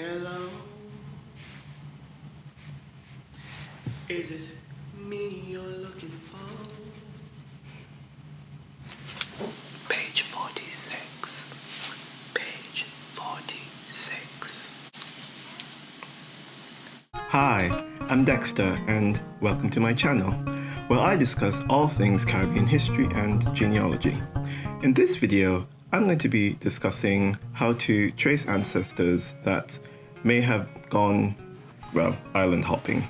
Hello. Is it me you're looking for? Page 46. Page 46. Hi, I'm Dexter, and welcome to my channel, where I discuss all things Caribbean history and genealogy. In this video, I'm going to be discussing how to trace ancestors that may have gone, well, island hopping,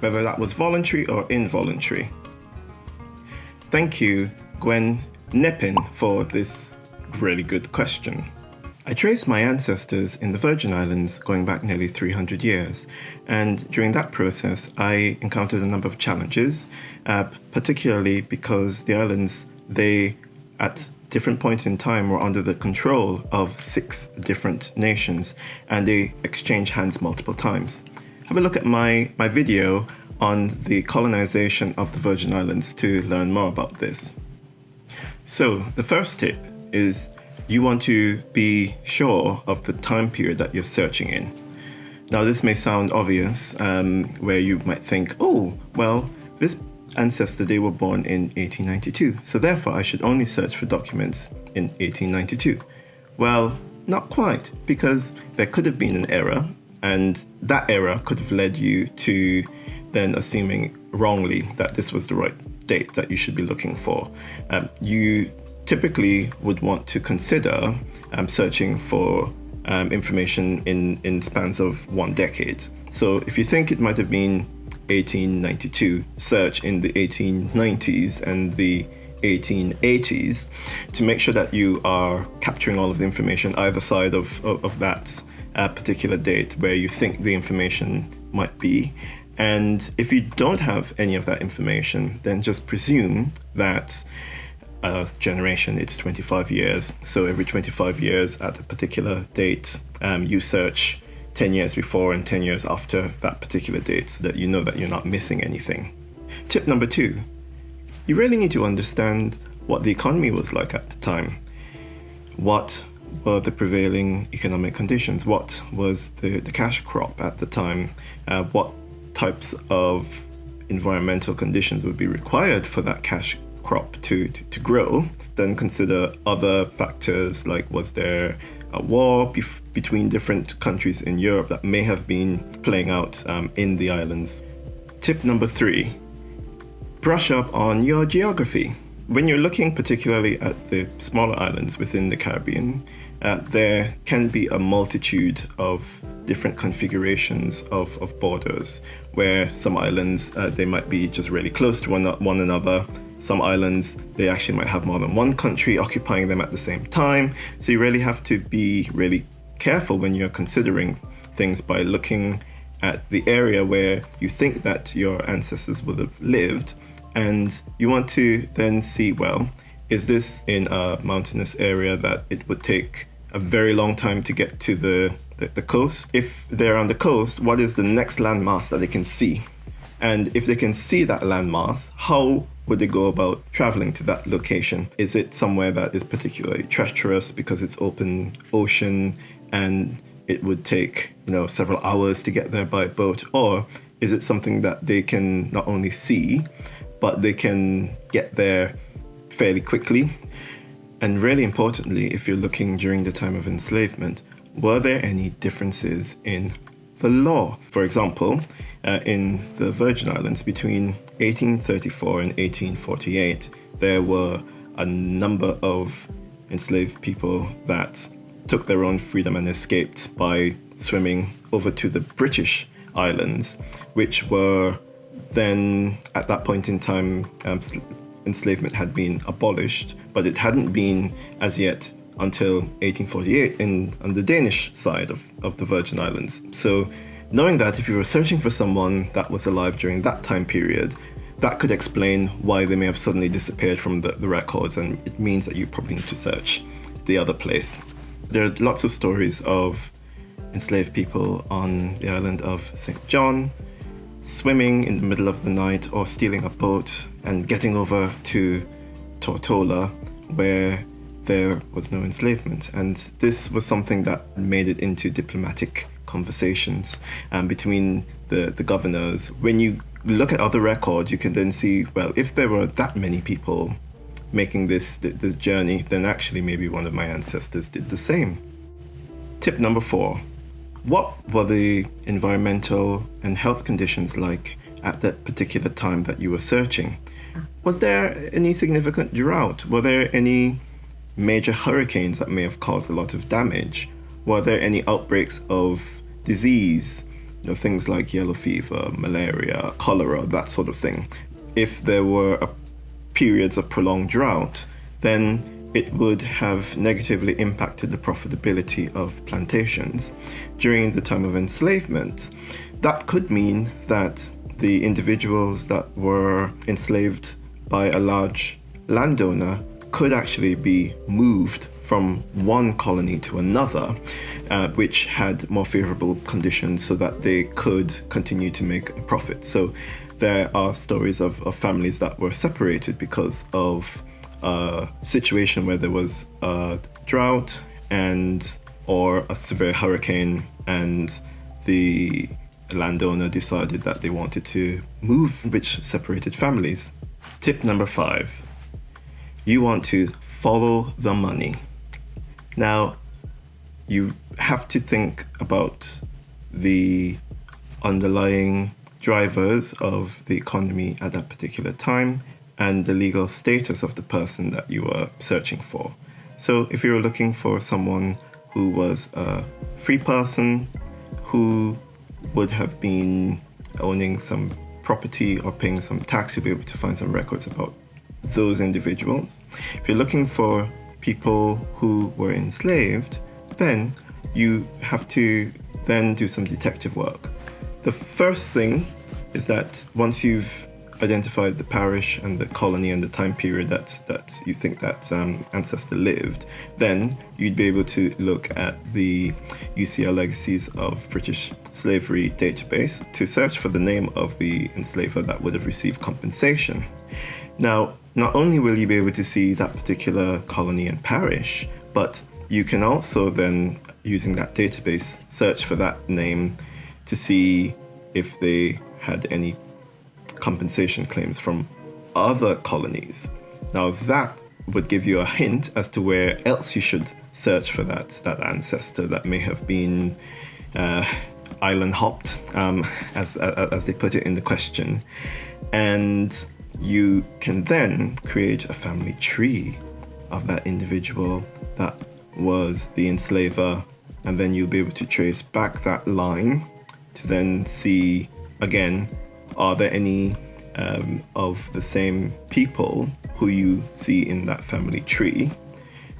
whether that was voluntary or involuntary. Thank you, Gwen Neppin, for this really good question. I traced my ancestors in the Virgin Islands going back nearly 300 years, and during that process, I encountered a number of challenges, uh, particularly because the islands, they, at different points in time were under the control of six different nations and they exchanged hands multiple times. Have a look at my, my video on the colonization of the Virgin Islands to learn more about this. So the first tip is you want to be sure of the time period that you're searching in. Now this may sound obvious um, where you might think, oh, well, this ancestor, they were born in 1892, so therefore I should only search for documents in 1892. Well, not quite, because there could have been an error, and that error could have led you to then assuming wrongly that this was the right date that you should be looking for. Um, you typically would want to consider um, searching for um, information in, in spans of one decade. So if you think it might have been 1892 search in the 1890s and the 1880s to make sure that you are capturing all of the information either side of, of, of that uh, particular date where you think the information might be. And if you don't have any of that information, then just presume that a generation, it's 25 years. So every 25 years at a particular date, um, you search 10 years before and 10 years after that particular date so that you know that you're not missing anything. Tip number two, you really need to understand what the economy was like at the time. What were the prevailing economic conditions? What was the, the cash crop at the time? Uh, what types of environmental conditions would be required for that cash crop to, to, to grow? Then consider other factors like was there a war between different countries in Europe that may have been playing out um, in the islands. Tip number three, brush up on your geography. When you're looking particularly at the smaller islands within the Caribbean, uh, there can be a multitude of different configurations of, of borders where some islands uh, they might be just really close to one, one another some islands, they actually might have more than one country occupying them at the same time. So you really have to be really careful when you're considering things by looking at the area where you think that your ancestors would have lived. And you want to then see, well, is this in a mountainous area that it would take a very long time to get to the, the, the coast? If they're on the coast, what is the next landmass that they can see? And if they can see that landmass, how would they go about traveling to that location? Is it somewhere that is particularly treacherous because it's open ocean and it would take, you know, several hours to get there by boat? Or is it something that they can not only see, but they can get there fairly quickly? And really importantly, if you're looking during the time of enslavement, were there any differences in the law? For example, uh, in the Virgin Islands between 1834 and 1848, there were a number of enslaved people that took their own freedom and escaped by swimming over to the British Islands, which were then, at that point in time, um, enslavement had been abolished, but it hadn't been as yet until 1848 in, on the Danish side of, of the Virgin Islands. So Knowing that if you were searching for someone that was alive during that time period, that could explain why they may have suddenly disappeared from the, the records and it means that you probably need to search the other place. There are lots of stories of enslaved people on the island of St. John, swimming in the middle of the night or stealing a boat and getting over to Tortola where there was no enslavement. And this was something that made it into diplomatic conversations um, between the, the governors. When you look at other records, you can then see, well, if there were that many people making this, this journey, then actually maybe one of my ancestors did the same. Tip number four What were the environmental and health conditions like at that particular time that you were searching? Was there any significant drought? Were there any major hurricanes that may have caused a lot of damage? Were there any outbreaks of disease? You know, things like yellow fever, malaria, cholera, that sort of thing. If there were periods of prolonged drought, then it would have negatively impacted the profitability of plantations. During the time of enslavement, that could mean that the individuals that were enslaved by a large landowner could actually be moved from one colony to another, uh, which had more favorable conditions so that they could continue to make a profit. So there are stories of, of families that were separated because of a situation where there was a drought and or a severe hurricane and the landowner decided that they wanted to move, which separated families. Tip number five you want to follow the money. Now, you have to think about the underlying drivers of the economy at that particular time and the legal status of the person that you are searching for. So, if you were looking for someone who was a free person who would have been owning some property or paying some tax, you'll be able to find some records about those individuals. If you're looking for people who were enslaved, then you have to then do some detective work. The first thing is that once you've identified the parish and the colony and the time period that that you think that um, ancestor lived, then you'd be able to look at the UCL Legacies of British Slavery database to search for the name of the enslaver that would have received compensation. Now, not only will you be able to see that particular colony and parish, but you can also then, using that database, search for that name to see if they had any compensation claims from other colonies. Now, that would give you a hint as to where else you should search for that, that ancestor that may have been uh, island hopped, um, as, as they put it in the question. And you can then create a family tree of that individual that was the enslaver, and then you'll be able to trace back that line to then see again are there any um, of the same people who you see in that family tree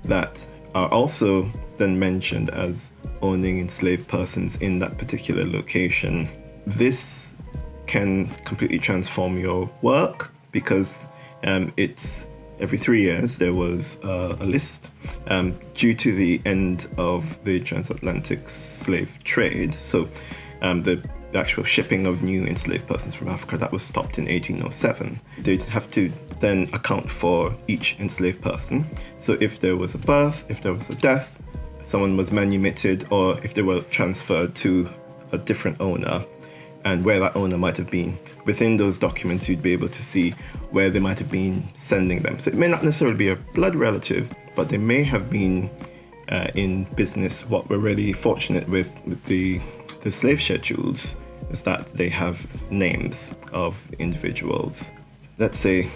that are also then mentioned as owning enslaved persons in that particular location. This can completely transform your work because um, it's every three years there was uh, a list um, due to the end of the transatlantic slave trade. So um, the the actual shipping of new enslaved persons from Africa that was stopped in 1807. They'd have to then account for each enslaved person. So if there was a birth, if there was a death, someone was manumitted, or if they were transferred to a different owner, and where that owner might have been. Within those documents, you'd be able to see where they might have been sending them. So it may not necessarily be a blood relative, but they may have been uh, in business. What we're really fortunate with, with the the slave schedules is that they have names of individuals. Let's say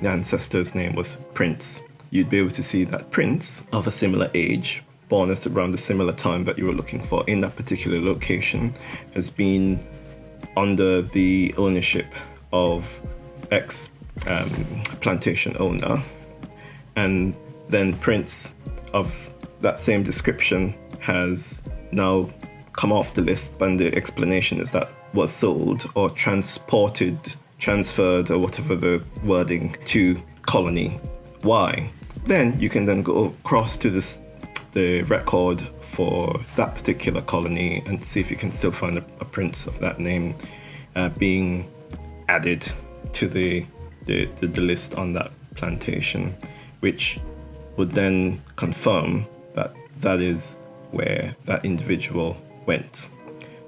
the ancestor's name was Prince. You'd be able to see that Prince of a similar age, born at around the similar time that you were looking for in that particular location, has been under the ownership of ex um, plantation owner. And then Prince of that same description has now come off the list, and the explanation is that was sold or transported, transferred, or whatever the wording to colony Y. Then you can then go across to this the record for that particular colony and see if you can still find a, a prince of that name uh, being added to the, the, the, the list on that plantation, which would then confirm that that is where that individual went.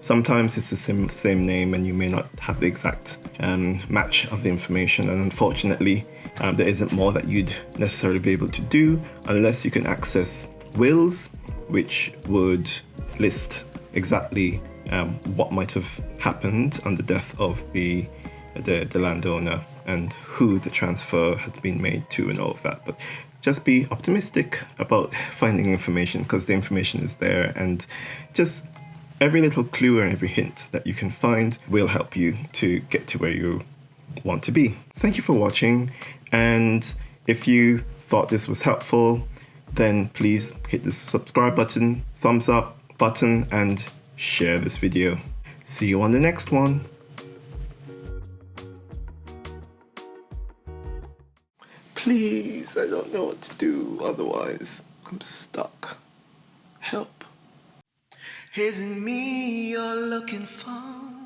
Sometimes it's the same, same name and you may not have the exact um, match of the information and unfortunately um, there isn't more that you'd necessarily be able to do unless you can access wills which would list exactly um, what might have happened on the death of the, the, the landowner and who the transfer had been made to and all of that. But just be optimistic about finding information because the information is there and just every little clue and every hint that you can find will help you to get to where you want to be. Thank you for watching and if you thought this was helpful then please hit the subscribe button, thumbs up button and share this video. See you on the next one. Please, I don't know what to do otherwise. I'm stuck. Help. Isn't me you're looking for?